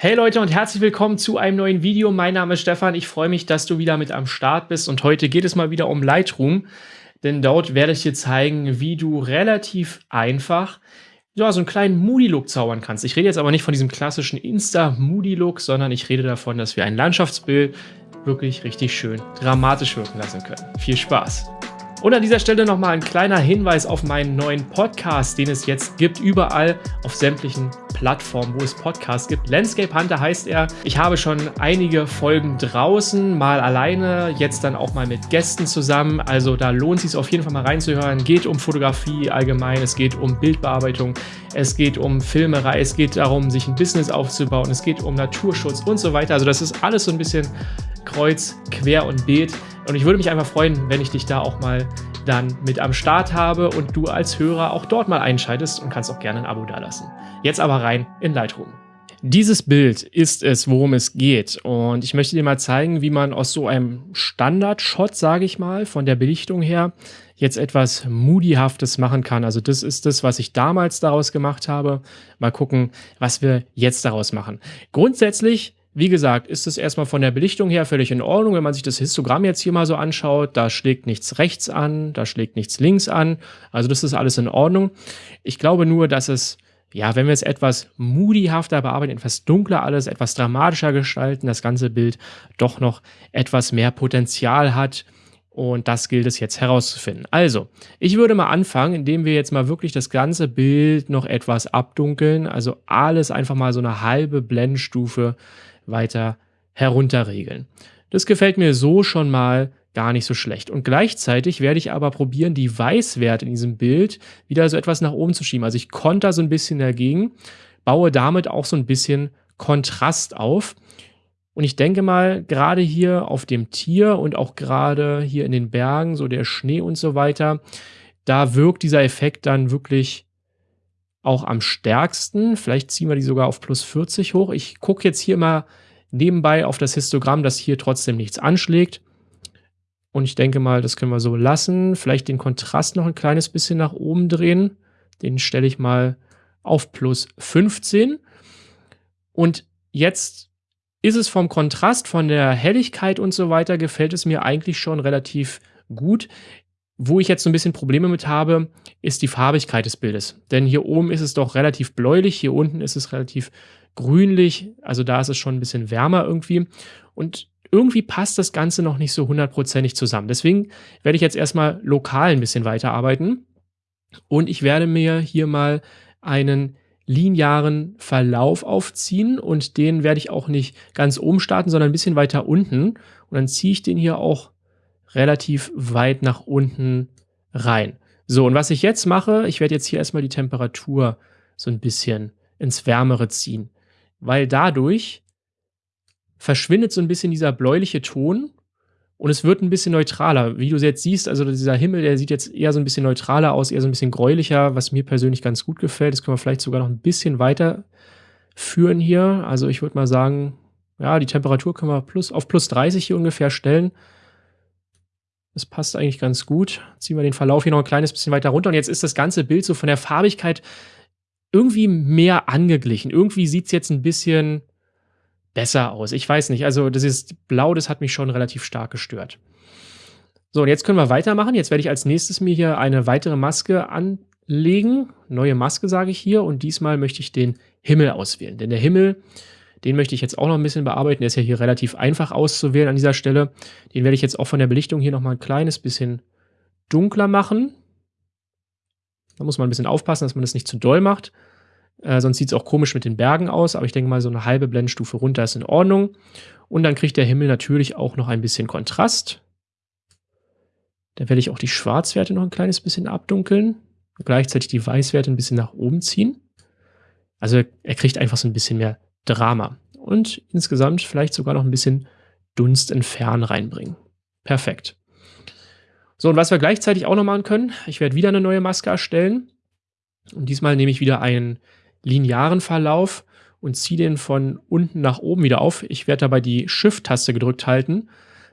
Hey Leute und herzlich willkommen zu einem neuen Video. Mein Name ist Stefan. Ich freue mich, dass du wieder mit am Start bist und heute geht es mal wieder um Lightroom, denn dort werde ich dir zeigen, wie du relativ einfach ja, so einen kleinen Moody-Look zaubern kannst. Ich rede jetzt aber nicht von diesem klassischen Insta-Moody-Look, sondern ich rede davon, dass wir ein Landschaftsbild wirklich richtig schön dramatisch wirken lassen können. Viel Spaß! Und an dieser Stelle nochmal ein kleiner Hinweis auf meinen neuen Podcast, den es jetzt gibt, überall auf sämtlichen Plattformen, wo es Podcasts gibt. Landscape Hunter heißt er. Ich habe schon einige Folgen draußen, mal alleine, jetzt dann auch mal mit Gästen zusammen. Also da lohnt es sich auf jeden Fall mal reinzuhören. Geht um Fotografie allgemein, es geht um Bildbearbeitung, es geht um Filmerei, es geht darum, sich ein Business aufzubauen, es geht um Naturschutz und so weiter. Also das ist alles so ein bisschen kreuz, quer und beet. Und ich würde mich einfach freuen, wenn ich dich da auch mal dann mit am Start habe und du als Hörer auch dort mal einschaltest und kannst auch gerne ein Abo dalassen. Jetzt aber rein in Lightroom. Dieses Bild ist es, worum es geht. Und ich möchte dir mal zeigen, wie man aus so einem Standard-Shot, sage ich mal, von der Belichtung her, jetzt etwas Moodyhaftes machen kann. Also das ist das, was ich damals daraus gemacht habe. Mal gucken, was wir jetzt daraus machen. Grundsätzlich wie gesagt, ist es erstmal von der Belichtung her völlig in Ordnung. Wenn man sich das Histogramm jetzt hier mal so anschaut, da schlägt nichts rechts an, da schlägt nichts links an. Also das ist alles in Ordnung. Ich glaube nur, dass es, ja, wenn wir es etwas moodyhafter bearbeiten, etwas dunkler alles, etwas dramatischer gestalten, das ganze Bild doch noch etwas mehr Potenzial hat. Und das gilt es jetzt herauszufinden. Also, ich würde mal anfangen, indem wir jetzt mal wirklich das ganze Bild noch etwas abdunkeln. Also alles einfach mal so eine halbe Blendstufe weiter herunterregeln. Das gefällt mir so schon mal gar nicht so schlecht. Und gleichzeitig werde ich aber probieren, die Weißwerte in diesem Bild wieder so etwas nach oben zu schieben. Also ich konter so ein bisschen dagegen, baue damit auch so ein bisschen Kontrast auf. Und ich denke mal, gerade hier auf dem Tier und auch gerade hier in den Bergen, so der Schnee und so weiter, da wirkt dieser Effekt dann wirklich auch am stärksten. Vielleicht ziehen wir die sogar auf plus 40 hoch. Ich gucke jetzt hier mal nebenbei auf das Histogramm, dass hier trotzdem nichts anschlägt. Und ich denke mal, das können wir so lassen. Vielleicht den Kontrast noch ein kleines bisschen nach oben drehen. Den stelle ich mal auf plus 15. Und jetzt ist es vom Kontrast, von der Helligkeit und so weiter, gefällt es mir eigentlich schon relativ gut. Wo ich jetzt so ein bisschen Probleme mit habe, ist die Farbigkeit des Bildes. Denn hier oben ist es doch relativ bläulich, hier unten ist es relativ grünlich, also da ist es schon ein bisschen wärmer irgendwie. Und irgendwie passt das Ganze noch nicht so hundertprozentig zusammen. Deswegen werde ich jetzt erstmal lokal ein bisschen weiterarbeiten. Und ich werde mir hier mal einen linearen Verlauf aufziehen und den werde ich auch nicht ganz oben starten, sondern ein bisschen weiter unten. Und dann ziehe ich den hier auch relativ weit nach unten rein. So, und was ich jetzt mache, ich werde jetzt hier erstmal die Temperatur so ein bisschen ins Wärmere ziehen, weil dadurch verschwindet so ein bisschen dieser bläuliche Ton und es wird ein bisschen neutraler. Wie du jetzt siehst, also dieser Himmel, der sieht jetzt eher so ein bisschen neutraler aus, eher so ein bisschen gräulicher, was mir persönlich ganz gut gefällt. Das können wir vielleicht sogar noch ein bisschen weiter führen hier. Also ich würde mal sagen, ja, die Temperatur können wir plus, auf plus 30 hier ungefähr stellen. Das passt eigentlich ganz gut. Ziehen wir den Verlauf hier noch ein kleines bisschen weiter runter. Und jetzt ist das ganze Bild so von der Farbigkeit irgendwie mehr angeglichen. Irgendwie sieht es jetzt ein bisschen besser aus. Ich weiß nicht. Also das ist Blau, das hat mich schon relativ stark gestört. So, und jetzt können wir weitermachen. Jetzt werde ich als nächstes mir hier eine weitere Maske anlegen. Neue Maske sage ich hier. Und diesmal möchte ich den Himmel auswählen. Denn der Himmel den möchte ich jetzt auch noch ein bisschen bearbeiten. Der ist ja hier relativ einfach auszuwählen an dieser Stelle. Den werde ich jetzt auch von der Belichtung hier nochmal ein kleines bisschen dunkler machen. Da muss man ein bisschen aufpassen, dass man das nicht zu doll macht. Äh, sonst sieht es auch komisch mit den Bergen aus. Aber ich denke mal, so eine halbe Blendstufe runter ist in Ordnung. Und dann kriegt der Himmel natürlich auch noch ein bisschen Kontrast. Da werde ich auch die Schwarzwerte noch ein kleines bisschen abdunkeln. Und gleichzeitig die Weißwerte ein bisschen nach oben ziehen. Also er kriegt einfach so ein bisschen mehr Drama und insgesamt vielleicht sogar noch ein bisschen Dunst entfernen reinbringen. Perfekt. So, und was wir gleichzeitig auch noch machen können, ich werde wieder eine neue Maske erstellen. Und diesmal nehme ich wieder einen linearen Verlauf und ziehe den von unten nach oben wieder auf. Ich werde dabei die Shift-Taste gedrückt halten.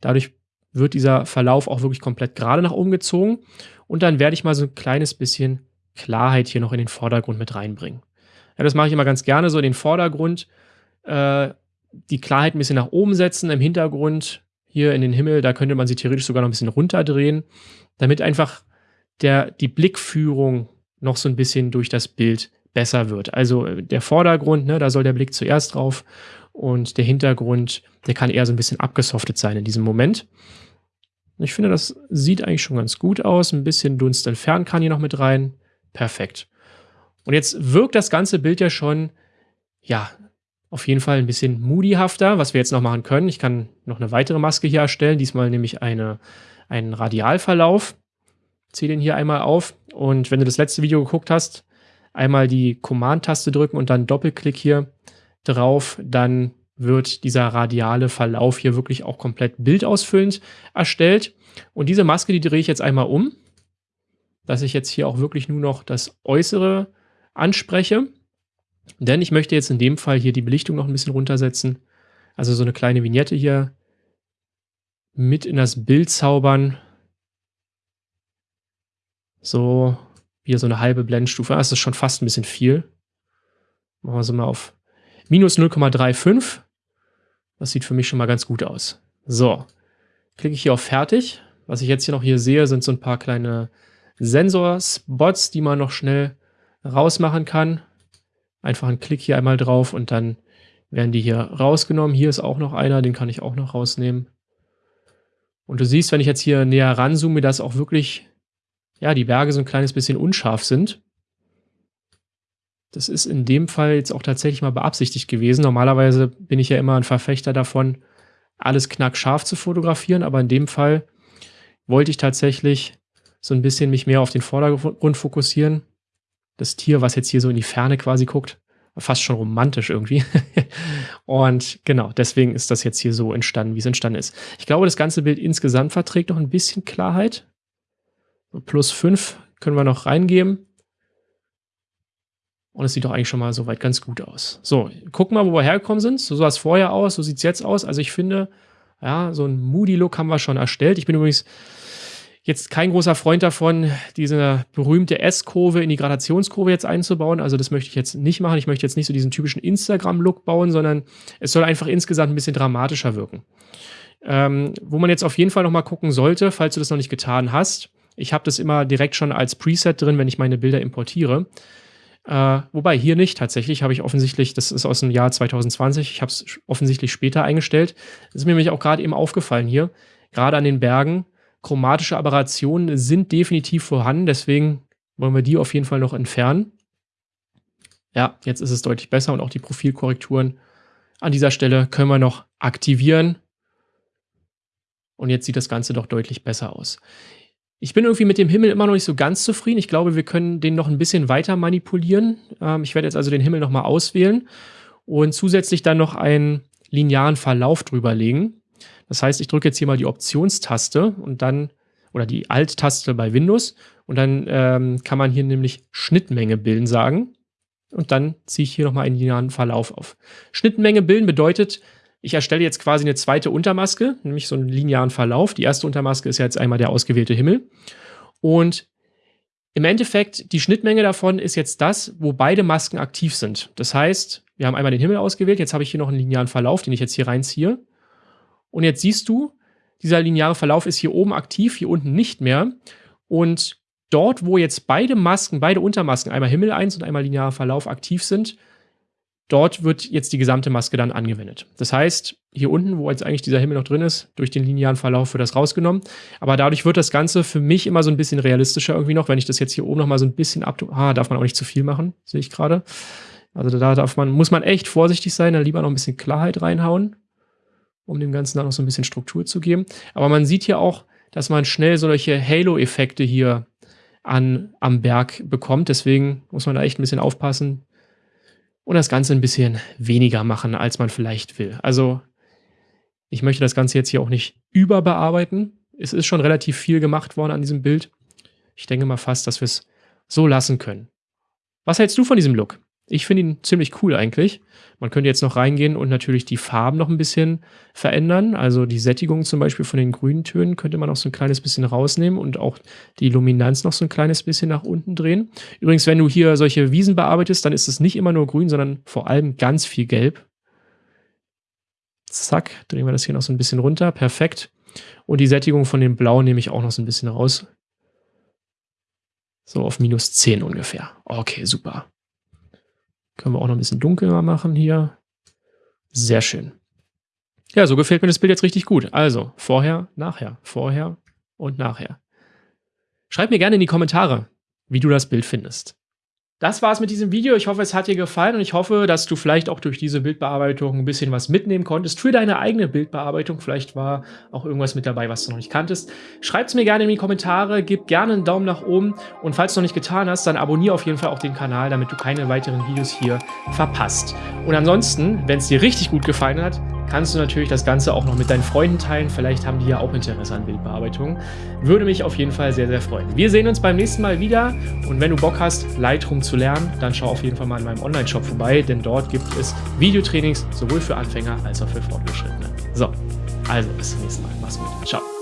Dadurch wird dieser Verlauf auch wirklich komplett gerade nach oben gezogen. Und dann werde ich mal so ein kleines bisschen Klarheit hier noch in den Vordergrund mit reinbringen. Ja, das mache ich immer ganz gerne so in den Vordergrund äh, die Klarheit ein bisschen nach oben setzen im Hintergrund, hier in den Himmel, da könnte man sie theoretisch sogar noch ein bisschen runterdrehen, damit einfach der, die Blickführung noch so ein bisschen durch das Bild besser wird. Also äh, der Vordergrund, ne, da soll der Blick zuerst drauf und der Hintergrund, der kann eher so ein bisschen abgesoftet sein in diesem Moment. Ich finde, das sieht eigentlich schon ganz gut aus. Ein bisschen Dunst entfernen kann hier noch mit rein. Perfekt. Und jetzt wirkt das ganze Bild ja schon, ja, auf jeden Fall ein bisschen moodyhafter, was wir jetzt noch machen können. Ich kann noch eine weitere Maske hier erstellen, diesmal nämlich eine, einen Radialverlauf. Ziehe den hier einmal auf und wenn du das letzte Video geguckt hast, einmal die Command-Taste drücken und dann Doppelklick hier drauf, dann wird dieser radiale Verlauf hier wirklich auch komplett bildausfüllend erstellt. Und diese Maske, die drehe ich jetzt einmal um, dass ich jetzt hier auch wirklich nur noch das Äußere anspreche. Denn ich möchte jetzt in dem Fall hier die Belichtung noch ein bisschen runtersetzen. Also so eine kleine Vignette hier mit in das Bild zaubern. So, hier so eine halbe Blendstufe. Das ist schon fast ein bisschen viel. Machen wir so mal auf minus 0,35. Das sieht für mich schon mal ganz gut aus. So, klicke ich hier auf Fertig. Was ich jetzt hier noch hier sehe, sind so ein paar kleine Sensorspots, die man noch schnell rausmachen kann. Einfach einen Klick hier einmal drauf und dann werden die hier rausgenommen. Hier ist auch noch einer, den kann ich auch noch rausnehmen. Und du siehst, wenn ich jetzt hier näher ranzoome, dass auch wirklich ja, die Berge so ein kleines bisschen unscharf sind. Das ist in dem Fall jetzt auch tatsächlich mal beabsichtigt gewesen. Normalerweise bin ich ja immer ein Verfechter davon, alles knackscharf zu fotografieren, aber in dem Fall wollte ich tatsächlich so ein bisschen mich mehr auf den Vordergrund fokussieren. Das Tier, was jetzt hier so in die Ferne quasi guckt, fast schon romantisch irgendwie. und genau, deswegen ist das jetzt hier so entstanden, wie es entstanden ist. Ich glaube, das ganze Bild insgesamt verträgt noch ein bisschen Klarheit. Plus 5 können wir noch reingeben. Und es sieht doch eigentlich schon mal soweit ganz gut aus. So, gucken wir mal, wo wir hergekommen sind. So sah es vorher aus, so sieht es jetzt aus. Also ich finde, ja, so ein Moody-Look haben wir schon erstellt. Ich bin übrigens jetzt kein großer Freund davon, diese berühmte S-Kurve in die Gradationskurve jetzt einzubauen. Also das möchte ich jetzt nicht machen. Ich möchte jetzt nicht so diesen typischen Instagram-Look bauen, sondern es soll einfach insgesamt ein bisschen dramatischer wirken. Ähm, wo man jetzt auf jeden Fall noch mal gucken sollte, falls du das noch nicht getan hast, ich habe das immer direkt schon als Preset drin, wenn ich meine Bilder importiere. Äh, wobei hier nicht. Tatsächlich habe ich offensichtlich, das ist aus dem Jahr 2020, ich habe es offensichtlich später eingestellt. Das ist mir nämlich auch gerade eben aufgefallen hier. Gerade an den Bergen. Chromatische Aberrationen sind definitiv vorhanden, deswegen wollen wir die auf jeden Fall noch entfernen. Ja, jetzt ist es deutlich besser und auch die Profilkorrekturen an dieser Stelle können wir noch aktivieren. Und jetzt sieht das Ganze doch deutlich besser aus. Ich bin irgendwie mit dem Himmel immer noch nicht so ganz zufrieden. Ich glaube, wir können den noch ein bisschen weiter manipulieren. Ähm, ich werde jetzt also den Himmel nochmal auswählen und zusätzlich dann noch einen linearen Verlauf drüber legen. Das heißt, ich drücke jetzt hier mal die Optionstaste und dann, oder die Alt-Taste bei Windows und dann ähm, kann man hier nämlich Schnittmenge bilden sagen. Und dann ziehe ich hier nochmal einen linearen Verlauf auf. Schnittmenge bilden bedeutet, ich erstelle jetzt quasi eine zweite Untermaske, nämlich so einen linearen Verlauf. Die erste Untermaske ist ja jetzt einmal der ausgewählte Himmel. Und im Endeffekt, die Schnittmenge davon ist jetzt das, wo beide Masken aktiv sind. Das heißt, wir haben einmal den Himmel ausgewählt, jetzt habe ich hier noch einen linearen Verlauf, den ich jetzt hier reinziehe. Und jetzt siehst du, dieser lineare Verlauf ist hier oben aktiv, hier unten nicht mehr. Und dort, wo jetzt beide Masken, beide Untermasken, einmal Himmel 1 und einmal linearer Verlauf aktiv sind, Dort wird jetzt die gesamte Maske dann angewendet. Das heißt, hier unten, wo jetzt eigentlich dieser Himmel noch drin ist, durch den linearen Verlauf wird das rausgenommen. Aber dadurch wird das Ganze für mich immer so ein bisschen realistischer irgendwie noch, wenn ich das jetzt hier oben noch mal so ein bisschen ab... Ah, darf man auch nicht zu viel machen, sehe ich gerade. Also da darf man, muss man echt vorsichtig sein, da lieber noch ein bisschen Klarheit reinhauen, um dem Ganzen dann noch so ein bisschen Struktur zu geben. Aber man sieht hier auch, dass man schnell solche Halo-Effekte hier an, am Berg bekommt. Deswegen muss man da echt ein bisschen aufpassen, und das Ganze ein bisschen weniger machen, als man vielleicht will. Also ich möchte das Ganze jetzt hier auch nicht überbearbeiten. Es ist schon relativ viel gemacht worden an diesem Bild. Ich denke mal fast, dass wir es so lassen können. Was hältst du von diesem Look? Ich finde ihn ziemlich cool eigentlich. Man könnte jetzt noch reingehen und natürlich die Farben noch ein bisschen verändern. Also die Sättigung zum Beispiel von den grünen Tönen könnte man noch so ein kleines bisschen rausnehmen und auch die Luminanz noch so ein kleines bisschen nach unten drehen. Übrigens, wenn du hier solche Wiesen bearbeitest, dann ist es nicht immer nur grün, sondern vor allem ganz viel gelb. Zack, drehen wir das hier noch so ein bisschen runter. Perfekt. Und die Sättigung von dem Blau nehme ich auch noch so ein bisschen raus. So auf minus 10 ungefähr. Okay, super. Können wir auch noch ein bisschen dunkler machen hier. Sehr schön. Ja, so gefällt mir das Bild jetzt richtig gut. Also, vorher, nachher, vorher und nachher. Schreib mir gerne in die Kommentare, wie du das Bild findest. Das war's mit diesem Video. Ich hoffe, es hat dir gefallen und ich hoffe, dass du vielleicht auch durch diese Bildbearbeitung ein bisschen was mitnehmen konntest für deine eigene Bildbearbeitung. Vielleicht war auch irgendwas mit dabei, was du noch nicht kanntest. Schreib es mir gerne in die Kommentare, gib gerne einen Daumen nach oben und falls du noch nicht getan hast, dann abonniere auf jeden Fall auch den Kanal, damit du keine weiteren Videos hier verpasst. Und ansonsten, wenn es dir richtig gut gefallen hat, kannst du natürlich das Ganze auch noch mit deinen Freunden teilen. Vielleicht haben die ja auch Interesse an Bildbearbeitung. Würde mich auf jeden Fall sehr, sehr freuen. Wir sehen uns beim nächsten Mal wieder und wenn du Bock hast, Lightroom zu lernen, dann schau auf jeden Fall mal in meinem Online-Shop vorbei, denn dort gibt es Videotrainings sowohl für Anfänger als auch für Fortgeschrittene. So, also bis zum nächsten Mal. Mach's gut. Ciao.